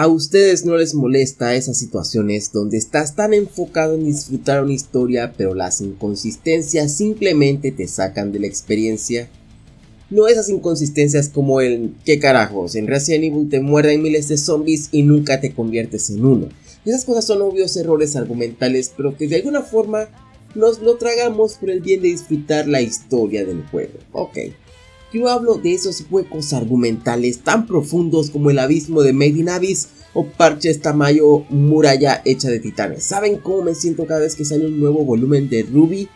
¿A ustedes no les molesta esas situaciones donde estás tan enfocado en disfrutar una historia pero las inconsistencias simplemente te sacan de la experiencia? No esas inconsistencias como el ¿qué carajos? En Resident Evil te muerden miles de zombies y nunca te conviertes en uno. Esas cosas son obvios errores argumentales pero que de alguna forma nos lo tragamos por el bien de disfrutar la historia del juego. Ok. Yo hablo de esos huecos argumentales tan profundos como el abismo de Made in Abyss o parches tamaño muralla hecha de titanes. ¿Saben cómo me siento cada vez que sale un nuevo volumen de Ruby?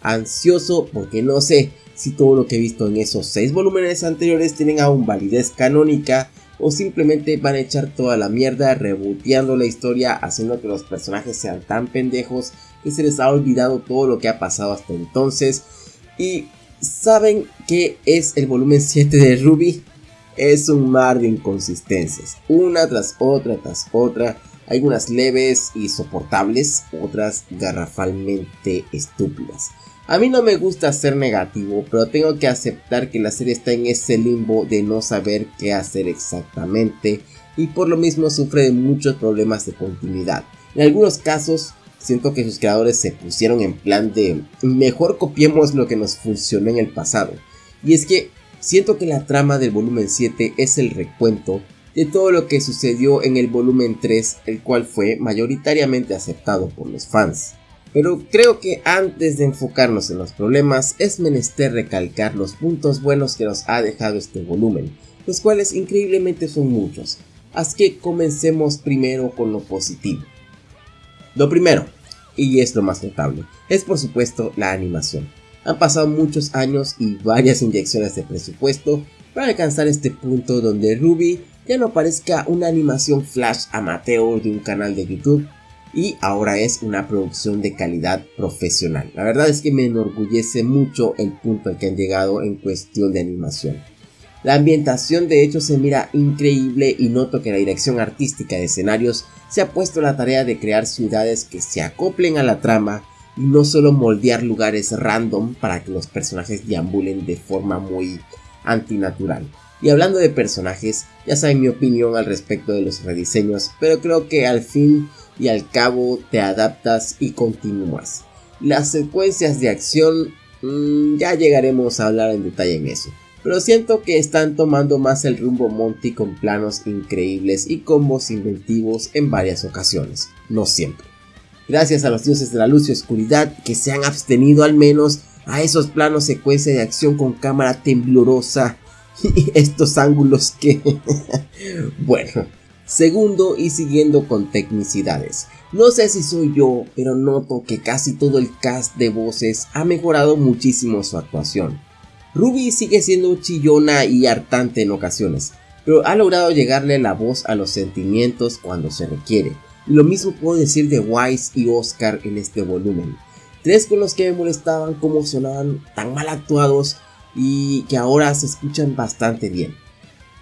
Ansioso porque no sé si todo lo que he visto en esos 6 volúmenes anteriores tienen aún validez canónica o simplemente van a echar toda la mierda reboteando la historia haciendo que los personajes sean tan pendejos que se les ha olvidado todo lo que ha pasado hasta entonces y ¿Saben qué es el volumen 7 de Ruby? Es un mar de inconsistencias, una tras otra tras otra, algunas leves y soportables, otras garrafalmente estúpidas. A mí no me gusta ser negativo, pero tengo que aceptar que la serie está en ese limbo de no saber qué hacer exactamente y por lo mismo sufre de muchos problemas de continuidad. En algunos casos siento que sus creadores se pusieron en plan de mejor copiemos lo que nos funcionó en el pasado. Y es que siento que la trama del volumen 7 es el recuento de todo lo que sucedió en el volumen 3, el cual fue mayoritariamente aceptado por los fans. Pero creo que antes de enfocarnos en los problemas es menester recalcar los puntos buenos que nos ha dejado este volumen, los cuales increíblemente son muchos. Así que comencemos primero con lo positivo. Lo primero, y es lo más notable, es por supuesto la animación. Han pasado muchos años y varias inyecciones de presupuesto para alcanzar este punto donde Ruby ya no parezca una animación flash amateur de un canal de YouTube y ahora es una producción de calidad profesional. La verdad es que me enorgullece mucho el punto al que han llegado en cuestión de animación. La ambientación de hecho se mira increíble y noto que la dirección artística de escenarios se ha puesto la tarea de crear ciudades que se acoplen a la trama y no solo moldear lugares random para que los personajes deambulen de forma muy antinatural. Y hablando de personajes, ya saben mi opinión al respecto de los rediseños, pero creo que al fin y al cabo te adaptas y continúas. Las secuencias de acción, mm, ya llegaremos a hablar en detalle en eso pero siento que están tomando más el rumbo Monty con planos increíbles y combos inventivos en varias ocasiones, no siempre. Gracias a los dioses de la luz y oscuridad que se han abstenido al menos a esos planos secuencia de acción con cámara temblorosa y estos ángulos que... bueno, segundo y siguiendo con tecnicidades. No sé si soy yo, pero noto que casi todo el cast de voces ha mejorado muchísimo su actuación. Ruby sigue siendo chillona y hartante en ocasiones, pero ha logrado llegarle la voz a los sentimientos cuando se requiere. Lo mismo puedo decir de Wise y Oscar en este volumen. Tres con los que me molestaban cómo sonaban tan mal actuados y que ahora se escuchan bastante bien.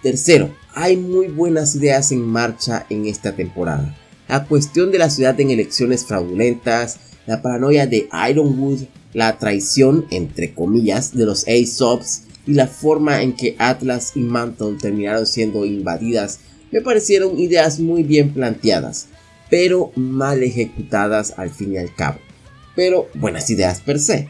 Tercero, hay muy buenas ideas en marcha en esta temporada. La cuestión de la ciudad en elecciones fraudulentas, la paranoia de Ironwood, la traición, entre comillas, de los Aesops y la forma en que Atlas y Mantle terminaron siendo invadidas me parecieron ideas muy bien planteadas, pero mal ejecutadas al fin y al cabo. Pero buenas ideas per se,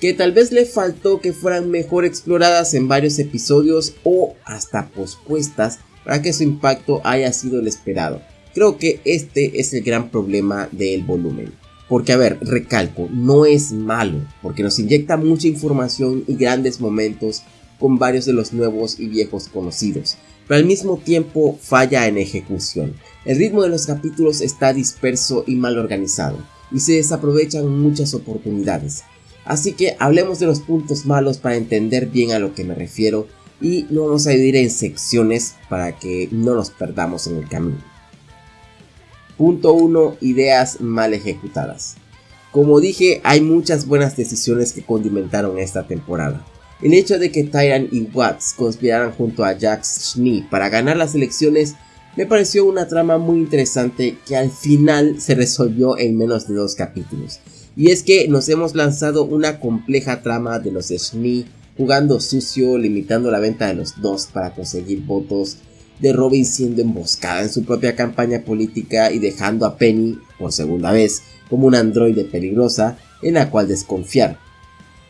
que tal vez le faltó que fueran mejor exploradas en varios episodios o hasta pospuestas para que su impacto haya sido el esperado. Creo que este es el gran problema del volumen. Porque, a ver, recalco, no es malo, porque nos inyecta mucha información y grandes momentos con varios de los nuevos y viejos conocidos, pero al mismo tiempo falla en ejecución. El ritmo de los capítulos está disperso y mal organizado, y se desaprovechan muchas oportunidades. Así que hablemos de los puntos malos para entender bien a lo que me refiero y lo vamos a dividir en secciones para que no nos perdamos en el camino. Punto 1. Ideas mal ejecutadas. Como dije, hay muchas buenas decisiones que condimentaron esta temporada. El hecho de que Tyran y Watts conspiraran junto a Jax Schnee para ganar las elecciones me pareció una trama muy interesante que al final se resolvió en menos de dos capítulos. Y es que nos hemos lanzado una compleja trama de los Schnee jugando sucio, limitando la venta de los dos para conseguir votos de Robin siendo emboscada en su propia campaña política y dejando a Penny, por segunda vez, como un androide peligrosa en la cual desconfiar.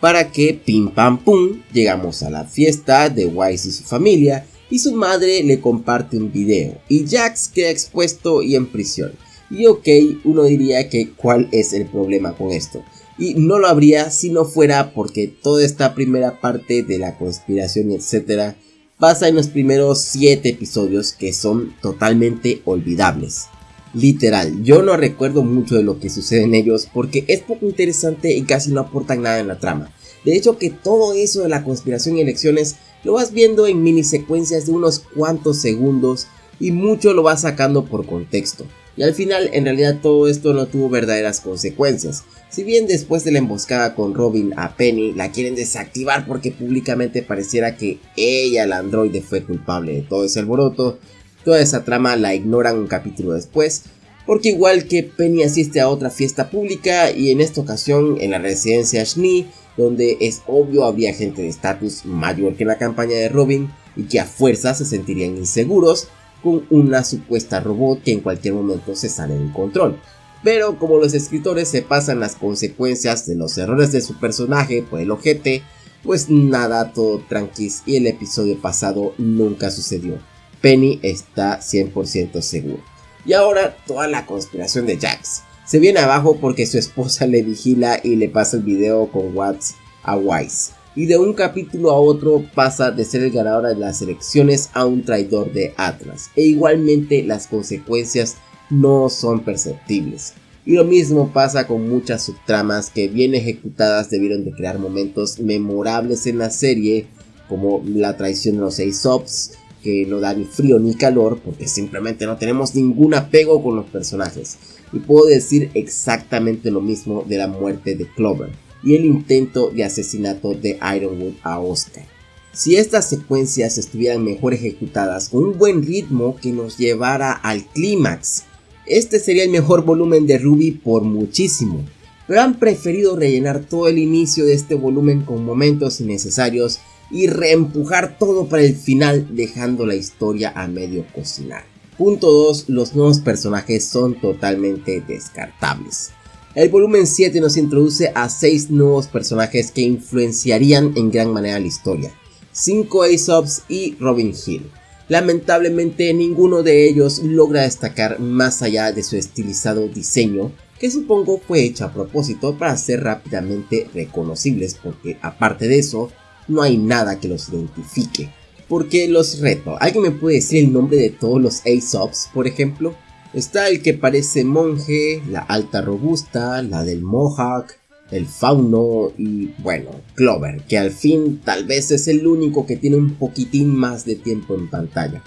Para que, pim pam pum, llegamos a la fiesta de Wise y su familia y su madre le comparte un video y Jax queda expuesto y en prisión. Y ok, uno diría que cuál es el problema con esto. Y no lo habría si no fuera porque toda esta primera parte de la conspiración etcétera pasa en los primeros 7 episodios que son totalmente olvidables. Literal, yo no recuerdo mucho de lo que sucede en ellos porque es poco interesante y casi no aportan nada en la trama. De hecho que todo eso de la conspiración y elecciones lo vas viendo en mini secuencias de unos cuantos segundos y mucho lo vas sacando por contexto. Y al final en realidad todo esto no tuvo verdaderas consecuencias. Si bien después de la emboscada con Robin a Penny la quieren desactivar porque públicamente pareciera que ella, el androide, fue culpable de todo ese alboroto, toda esa trama la ignoran un capítulo después, porque igual que Penny asiste a otra fiesta pública y en esta ocasión en la residencia Schnee, donde es obvio habría gente de estatus mayor que la campaña de Robin y que a fuerza se sentirían inseguros con una supuesta robot que en cualquier momento se sale del control pero como los escritores se pasan las consecuencias de los errores de su personaje por el ojete, pues nada, todo tranquis y el episodio pasado nunca sucedió. Penny está 100% seguro. Y ahora toda la conspiración de Jax. Se viene abajo porque su esposa le vigila y le pasa el video con Watts a Wise. Y de un capítulo a otro pasa de ser el ganador de las elecciones a un traidor de Atlas. E igualmente las consecuencias no son perceptibles. Y lo mismo pasa con muchas subtramas que bien ejecutadas debieron de crear momentos memorables en la serie, como la traición de los Aesop's, que no da ni frío ni calor porque simplemente no tenemos ningún apego con los personajes. Y puedo decir exactamente lo mismo de la muerte de Clover y el intento de asesinato de Ironwood a Oscar. Si estas secuencias estuvieran mejor ejecutadas con un buen ritmo que nos llevara al clímax, este sería el mejor volumen de Ruby por muchísimo, pero han preferido rellenar todo el inicio de este volumen con momentos innecesarios y reempujar todo para el final dejando la historia a medio cocinar. Punto 2. Los nuevos personajes son totalmente descartables. El volumen 7 nos introduce a 6 nuevos personajes que influenciarían en gran manera la historia. 5 Aesop's y Robin Hill. Lamentablemente ninguno de ellos logra destacar más allá de su estilizado diseño, que supongo fue hecho a propósito para ser rápidamente reconocibles porque aparte de eso no hay nada que los identifique. Porque los reto, ¿alguien me puede decir el nombre de todos los Aesops, por ejemplo? Está el que parece monje, la alta robusta, la del Mohawk, el fauno y bueno, Clover, que al fin tal vez es el único que tiene un poquitín más de tiempo en pantalla.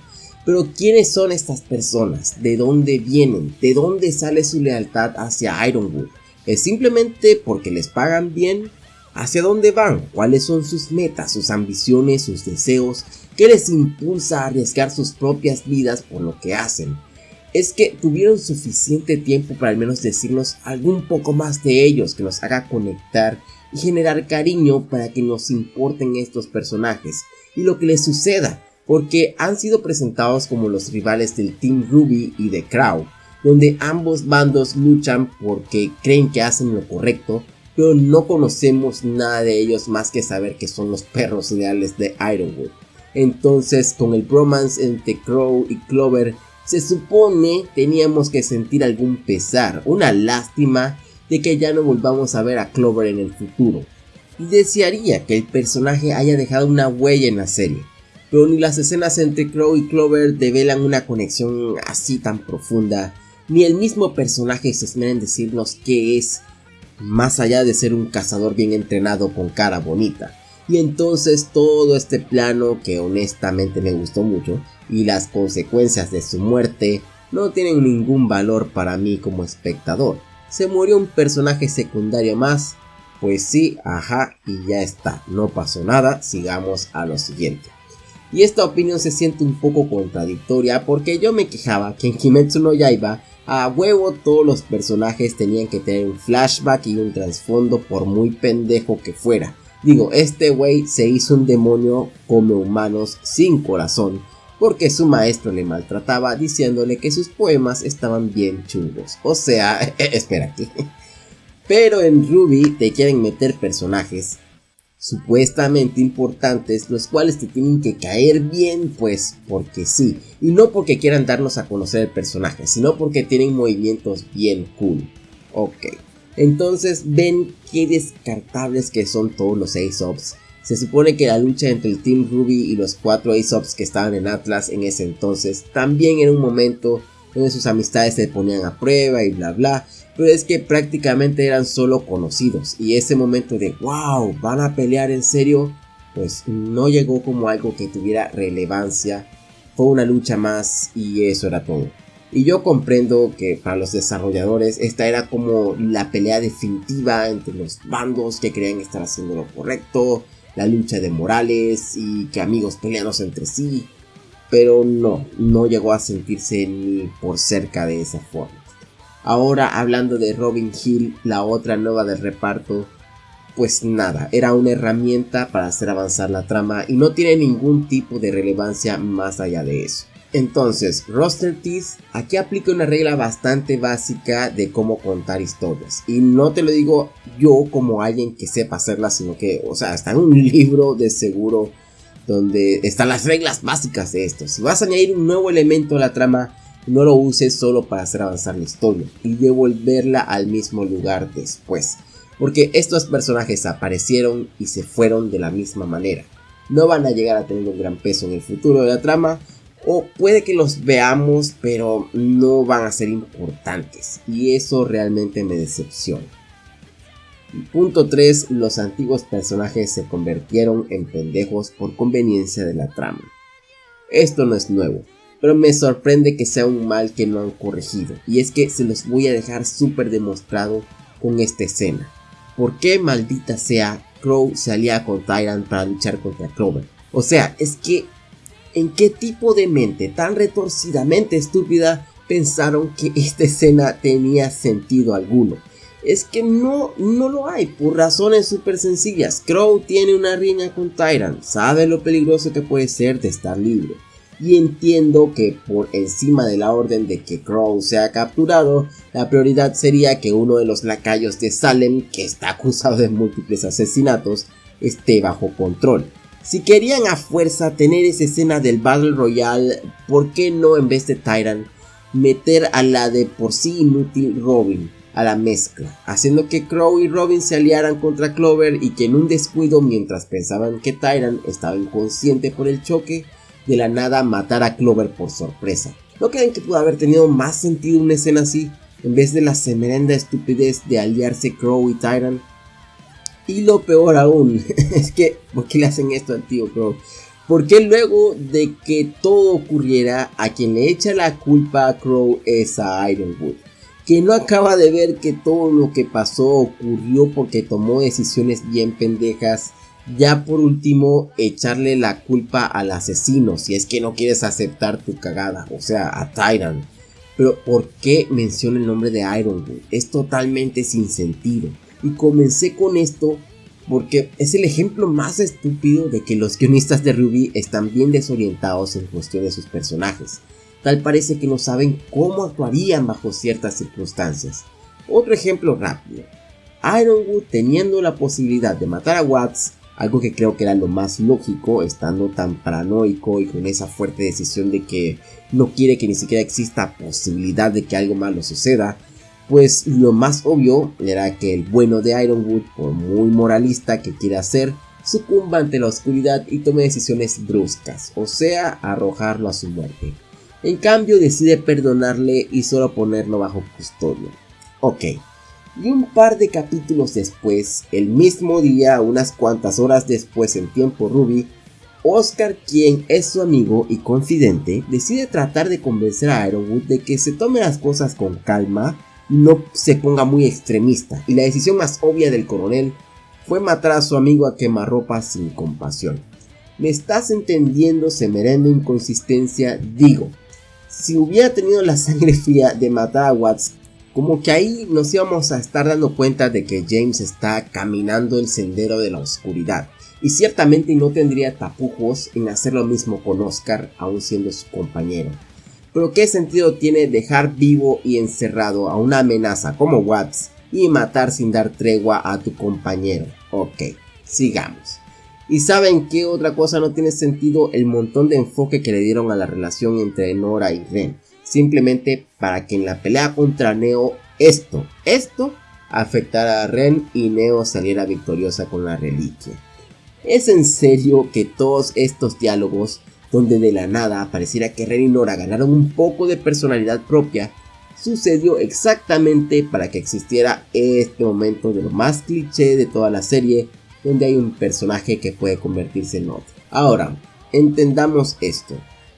Pero ¿quiénes son estas personas? ¿De dónde vienen? ¿De dónde sale su lealtad hacia Ironwood? ¿Es simplemente porque les pagan bien? ¿Hacia dónde van? ¿Cuáles son sus metas, sus ambiciones, sus deseos? ¿Qué les impulsa a arriesgar sus propias vidas por lo que hacen? Es que tuvieron suficiente tiempo para al menos decirnos algún poco más de ellos que nos haga conectar y generar cariño para que nos importen estos personajes y lo que les suceda, porque han sido presentados como los rivales del Team Ruby y de Crow, donde ambos bandos luchan porque creen que hacen lo correcto, pero no conocemos nada de ellos más que saber que son los perros ideales de Ironwood. Entonces, con el bromance entre Crow y Clover se supone teníamos que sentir algún pesar, una lástima de que ya no volvamos a ver a Clover en el futuro. Y desearía que el personaje haya dejado una huella en la serie, pero ni las escenas entre Crow y Clover develan una conexión así tan profunda, ni el mismo personaje se esmera en decirnos qué es, más allá de ser un cazador bien entrenado con cara bonita. Y entonces todo este plano que honestamente me gustó mucho y las consecuencias de su muerte no tienen ningún valor para mí como espectador. Se murió un personaje secundario más, pues sí, ajá, y ya está, no pasó nada, sigamos a lo siguiente. Y esta opinión se siente un poco contradictoria porque yo me quejaba que en Kimetsu no Yaiba a huevo todos los personajes tenían que tener un flashback y un trasfondo por muy pendejo que fuera. Digo, este güey se hizo un demonio como humanos sin corazón porque su maestro le maltrataba diciéndole que sus poemas estaban bien chungos. O sea, espérate. Pero en Ruby te quieren meter personajes supuestamente importantes, los cuales te tienen que caer bien, pues porque sí, y no porque quieran darnos a conocer el personaje, sino porque tienen movimientos bien cool. Ok, entonces ven qué descartables que son todos los Aesop's. Se supone que la lucha entre el Team Ruby y los cuatro Aesop's que estaban en Atlas en ese entonces también era un momento donde sus amistades se ponían a prueba y bla bla, pero es que prácticamente eran solo conocidos. Y ese momento de wow, van a pelear en serio, pues no llegó como algo que tuviera relevancia, fue una lucha más y eso era todo. Y yo comprendo que para los desarrolladores esta era como la pelea definitiva entre los bandos que querían estar haciendo lo correcto, la lucha de morales y que amigos peleándose entre sí, pero no, no llegó a sentirse ni por cerca de esa forma. Ahora hablando de Robin Hill, la otra nueva del reparto, pues nada, era una herramienta para hacer avanzar la trama y no tiene ningún tipo de relevancia más allá de eso. Entonces, Roster Teeth aquí aplica una regla bastante básica de cómo contar historias. Y no te lo digo yo como alguien que sepa hacerla, sino que, o sea, está en un libro de seguro donde están las reglas básicas de esto. Si vas a añadir un nuevo elemento a la trama, no lo uses solo para hacer avanzar la historia y devolverla al mismo lugar después. Porque estos personajes aparecieron y se fueron de la misma manera. No van a llegar a tener un gran peso en el futuro de la trama. O puede que los veamos pero no van a ser importantes. Y eso realmente me decepciona. Punto 3. Los antiguos personajes se convirtieron en pendejos por conveniencia de la trama. Esto no es nuevo pero me sorprende que sea un mal que no han corregido. Y es que se los voy a dejar súper demostrado con esta escena. ¿Por qué maldita sea Crow se alía con Tyrant para luchar contra Clover? O sea, es que ¿en qué tipo de mente tan retorcidamente estúpida pensaron que esta escena tenía sentido alguno? Es que no, no lo hay, por razones súper sencillas. Crow tiene una riña con Tyrant, sabe lo peligroso que puede ser de estar libre y entiendo que por encima de la orden de que Crow sea capturado, la prioridad sería que uno de los lacayos de Salem, que está acusado de múltiples asesinatos, esté bajo control. Si querían a fuerza tener esa escena del Battle Royale, ¿por qué no en vez de Tyrant meter a la de por sí inútil Robin a la mezcla, haciendo que Crow y Robin se aliaran contra Clover y que en un descuido mientras pensaban que Tyrant estaba inconsciente por el choque, de la nada matar a Clover por sorpresa. ¿No creen que pudo haber tenido más sentido una escena así? En vez de la semerenda estupidez de aliarse Crow y Tyrant. Y lo peor aún, es que, ¿por qué le hacen esto al tío Crow? Porque luego de que todo ocurriera, a quien le echa la culpa a Crow es a Ironwood. Que no acaba de ver que todo lo que pasó ocurrió porque tomó decisiones bien pendejas ya por último, echarle la culpa al asesino si es que no quieres aceptar tu cagada, o sea, a Tyrant. Pero ¿por qué menciona el nombre de Ironwood? Es totalmente sin sentido. Y comencé con esto porque es el ejemplo más estúpido de que los guionistas de Ruby están bien desorientados en cuestión de sus personajes. Tal parece que no saben cómo actuarían bajo ciertas circunstancias. Otro ejemplo rápido. Ironwood teniendo la posibilidad de matar a Watts algo que creo que era lo más lógico, estando tan paranoico y con esa fuerte decisión de que no quiere que ni siquiera exista posibilidad de que algo malo suceda. Pues lo más obvio era que el bueno de Ironwood, por muy moralista que quiera ser, sucumba ante la oscuridad y tome decisiones bruscas, o sea, arrojarlo a su muerte. En cambio decide perdonarle y solo ponerlo bajo custodia. Ok, y un par de capítulos después, el mismo día, unas cuantas horas después en tiempo Ruby, Oscar, quien es su amigo y confidente, decide tratar de convencer a Ironwood de que se tome las cosas con calma, no se ponga muy extremista, y la decisión más obvia del coronel fue matar a su amigo a quemarropa sin compasión. ¿Me estás entendiendo, semerendo inconsistencia? Digo, si hubiera tenido la sangre fría de matar a Watts como que ahí nos íbamos a estar dando cuenta de que James está caminando el sendero de la oscuridad. y ciertamente no tendría tapujos en hacer lo mismo con Oscar aún siendo su compañero. Pero ¿qué sentido tiene dejar vivo y encerrado a una amenaza como Watts y matar sin dar tregua a tu compañero? Ok, sigamos. ¿Y saben qué otra cosa no tiene sentido? El montón de enfoque que le dieron a la relación entre Nora y Ren. Simplemente para que en la pelea contra Neo esto, esto afectara a Ren y Neo saliera victoriosa con la reliquia. ¿Es en serio que todos estos diálogos, donde de la nada pareciera que Ren y Nora ganaron un poco de personalidad propia, sucedió exactamente para que existiera este momento de lo más cliché de toda la serie, donde hay un personaje que puede convertirse en otro. Ahora, entendamos esto.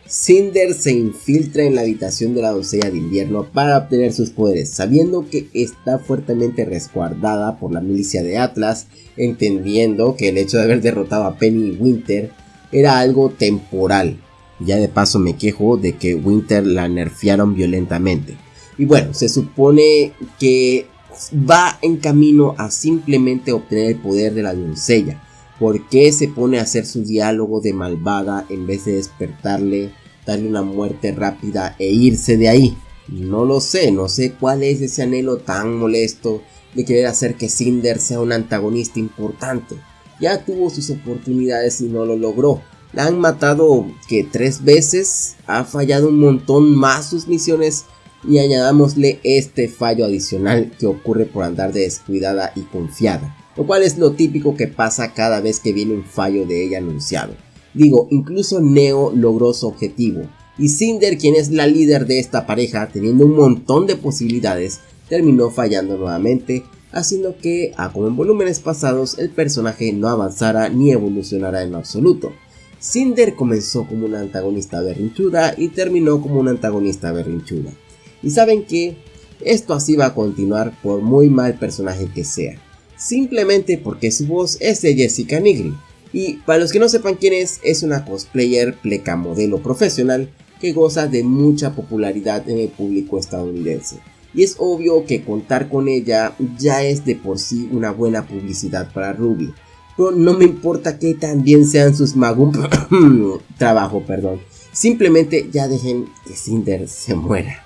Cinder se infiltra en la habitación de la doncella de invierno para obtener sus poderes, sabiendo que está fuertemente resguardada por la milicia de Atlas, entendiendo que el hecho de haber derrotado a Penny y Winter era algo temporal. Ya de paso me quejo de que Winter la nerfearon violentamente. Y bueno, se supone que va en camino a simplemente obtener el poder de la doncella. ¿Por qué se pone a hacer su diálogo de malvada en vez de despertarle, darle una muerte rápida e irse de ahí? No lo sé, no sé cuál es ese anhelo tan molesto de querer hacer que Cinder sea un antagonista importante. Ya tuvo sus oportunidades y no lo logró. La han matado que tres veces, ha fallado un montón más sus misiones y añadámosle este fallo adicional que ocurre por andar de descuidada y confiada lo cual es lo típico que pasa cada vez que viene un fallo de ella anunciado. Digo, incluso Neo logró su objetivo, y Cinder, quien es la líder de esta pareja, teniendo un montón de posibilidades, terminó fallando nuevamente, haciendo que, a como en volúmenes pasados, el personaje no avanzara ni evolucionara en absoluto. Cinder comenzó como una antagonista berrinchuda y terminó como una antagonista berrinchuda. Y saben que esto así va a continuar por muy mal personaje que sea simplemente porque su voz es de Jessica Nigri. Y para los que no sepan quién es, es una cosplayer pleca modelo profesional que goza de mucha popularidad en el público estadounidense. Y es obvio que contar con ella ya es de por sí una buena publicidad para Ruby. Pero no me importa que también sean sus magum trabajo, perdón. Simplemente ya dejen que Cinder se muera.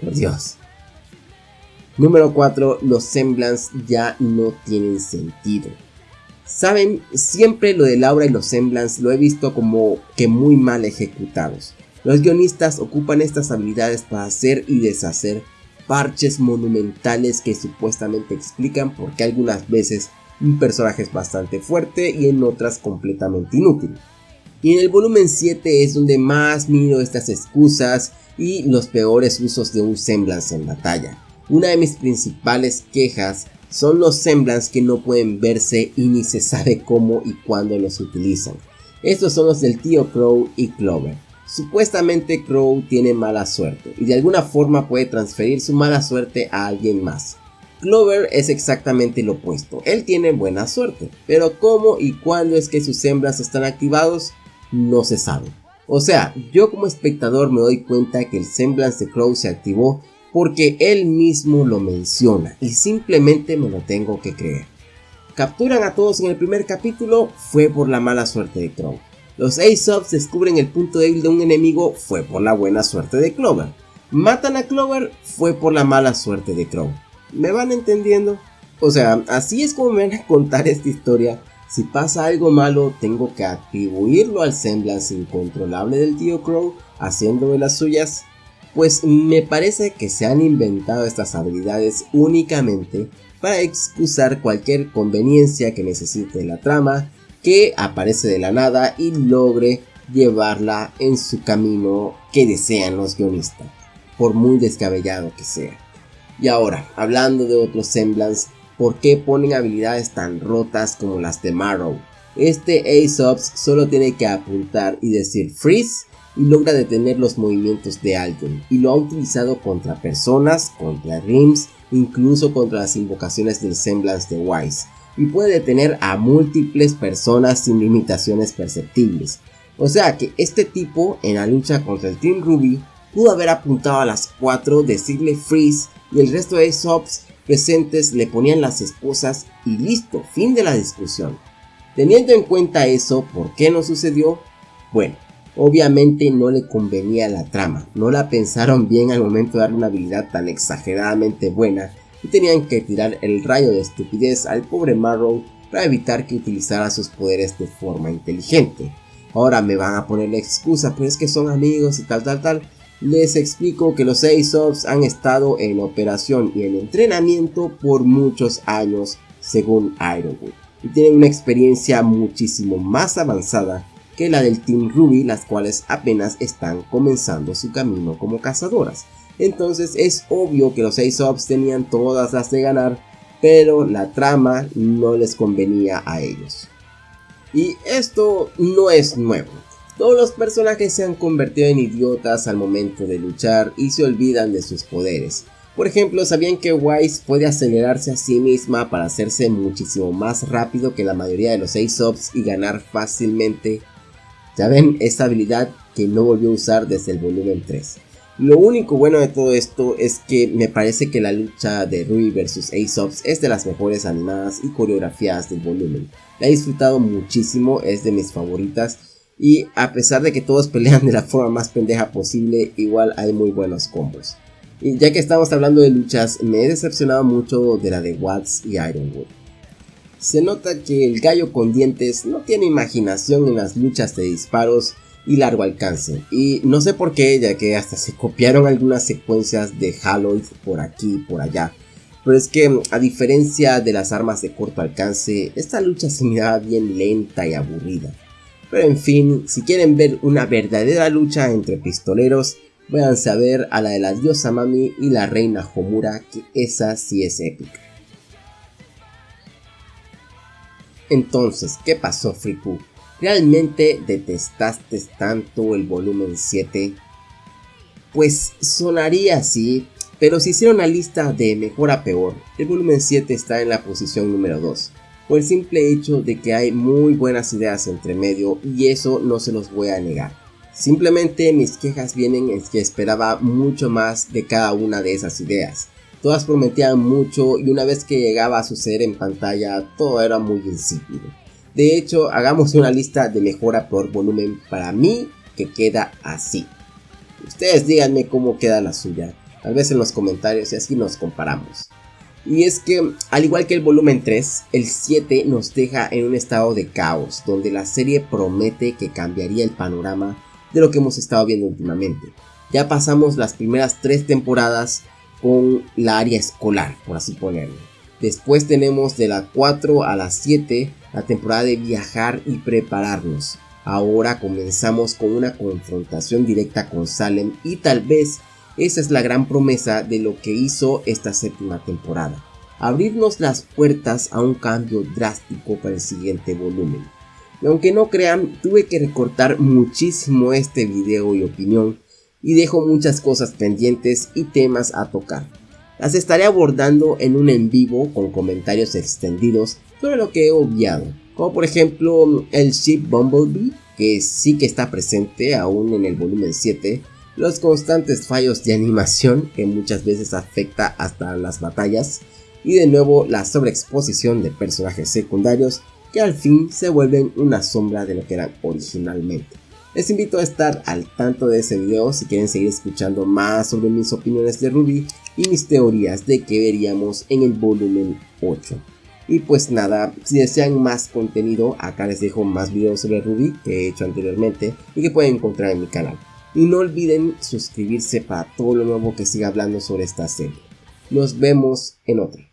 Por Dios. Número 4. Los semblants ya no tienen sentido. Saben, siempre lo de Laura y los semblants lo he visto como que muy mal ejecutados. Los guionistas ocupan estas habilidades para hacer y deshacer parches monumentales que supuestamente explican por qué algunas veces un personaje es bastante fuerte y en otras completamente inútil. Y en el volumen 7 es donde más miro estas excusas y los peores usos de un semblance en batalla. Una de mis principales quejas son los semblants que no pueden verse y ni se sabe cómo y cuándo los utilizan. Estos son los del tío Crow y Clover. Supuestamente Crow tiene mala suerte y de alguna forma puede transferir su mala suerte a alguien más. Clover es exactamente lo opuesto, él tiene buena suerte, pero cómo y cuándo es que sus semblants están activados no se sabe. O sea, yo como espectador me doy cuenta que el semblance de Crow se activó porque él mismo lo menciona y simplemente me lo tengo que creer. Capturan a todos en el primer capítulo, fue por la mala suerte de Crow. Los Aesop's descubren el punto débil de un enemigo, fue por la buena suerte de Clover. Matan a Clover, fue por la mala suerte de Crow. ¿Me van entendiendo? O sea, así es como me van a contar esta historia. Si pasa algo malo, tengo que atribuirlo al semblance incontrolable del tío Crow, haciendo de las suyas pues me parece que se han inventado estas habilidades únicamente para excusar cualquier conveniencia que necesite la trama que aparece de la nada y logre llevarla en su camino que desean los guionistas, por muy descabellado que sea. Y ahora, hablando de otros semblants, ¿por qué ponen habilidades tan rotas como las de Marrow? Este Aesop's solo tiene que apuntar y decir freeze y logra detener los movimientos de alguien y lo ha utilizado contra personas, contra rims, incluso contra las invocaciones del semblance de Wise y puede detener a múltiples personas sin limitaciones perceptibles. O sea que este tipo en la lucha contra el Team Ruby pudo haber apuntado a las 4, decirle freeze y el resto de Sops presentes le ponían las esposas y listo, fin de la discusión. Teniendo en cuenta eso, ¿por qué no sucedió? Bueno, obviamente no le convenía la trama, no la pensaron bien al momento de darle una habilidad tan exageradamente buena y tenían que tirar el rayo de estupidez al pobre Marrow para evitar que utilizara sus poderes de forma inteligente. Ahora me van a poner la excusa, pero es que son amigos y tal tal tal. Les explico que los Aesop's han estado en operación y en entrenamiento por muchos años según Ironwood y tienen una experiencia muchísimo más avanzada que la del Team Ruby, las cuales apenas están comenzando su camino como cazadoras. Entonces es obvio que los Aesop's tenían todas las de ganar, pero la trama no les convenía a ellos. Y esto no es nuevo. Todos los personajes se han convertido en idiotas al momento de luchar y se olvidan de sus poderes. Por ejemplo, ¿sabían que Wise puede acelerarse a sí misma para hacerse muchísimo más rápido que la mayoría de los Aesop's y ganar fácilmente? Ya ven esta habilidad que no volvió a usar desde el volumen 3. Lo único bueno de todo esto es que me parece que la lucha de Rui vs Aesop's es de las mejores animadas y coreografiadas del volumen. La he disfrutado muchísimo, es de mis favoritas y a pesar de que todos pelean de la forma más pendeja posible, igual hay muy buenos combos. Y ya que estamos hablando de luchas, me he decepcionado mucho de la de Watts y Ironwood. Se nota que el gallo con dientes no tiene imaginación en las luchas de disparos y largo alcance. Y no sé por qué, ya que hasta se copiaron algunas secuencias de Haloid por aquí y por allá. Pero es que, a diferencia de las armas de corto alcance, esta lucha se miraba bien lenta y aburrida. Pero en fin, si quieren ver una verdadera lucha entre pistoleros, váyanse a ver a la de la diosa Mami y la reina Homura, que esa sí es épica. Entonces, ¿qué pasó Friku? ¿Realmente detestaste tanto el volumen 7? Pues sonaría así, pero si hiciera una lista de mejor a peor, el volumen 7 está en la posición número 2 por el simple hecho de que hay muy buenas ideas entre medio y eso no se los voy a negar. Simplemente mis quejas vienen en que esperaba mucho más de cada una de esas ideas. Todas prometían mucho y una vez que llegaba a suceder en pantalla todo era muy insípido. De hecho, hagamos una lista de mejora por volumen para mí que queda así. Ustedes díganme cómo queda la suya, tal vez en los comentarios y así nos comparamos. Y es que, al igual que el volumen 3, el 7 nos deja en un estado de caos, donde la serie promete que cambiaría el panorama de lo que hemos estado viendo últimamente. Ya pasamos las primeras tres temporadas con la área escolar, por así ponerlo. Después tenemos de la 4 a la 7 la temporada de viajar y prepararnos. Ahora comenzamos con una confrontación directa con Salem y tal vez esa es la gran promesa de lo que hizo esta séptima temporada. Abrirnos las puertas a un cambio drástico para el siguiente volumen. Y aunque no crean, tuve que recortar muchísimo este video y opinión y dejo muchas cosas pendientes y temas a tocar. Las estaré abordando en un en vivo con comentarios extendidos sobre lo que he obviado, como por ejemplo el ship Bumblebee, que sí que está presente aún en el volumen 7, los constantes fallos de animación que muchas veces afecta hasta las batallas y de nuevo la sobreexposición de personajes secundarios que al fin se vuelven una sombra de lo que eran originalmente. Les invito a estar al tanto de ese video si quieren seguir escuchando más sobre mis opiniones de Ruby y mis teorías de que veríamos en el volumen 8. Y pues nada, si desean más contenido, acá les dejo más videos sobre Ruby que he hecho anteriormente y que pueden encontrar en mi canal. Y no olviden suscribirse para todo lo nuevo que siga hablando sobre esta serie. Nos vemos en otra.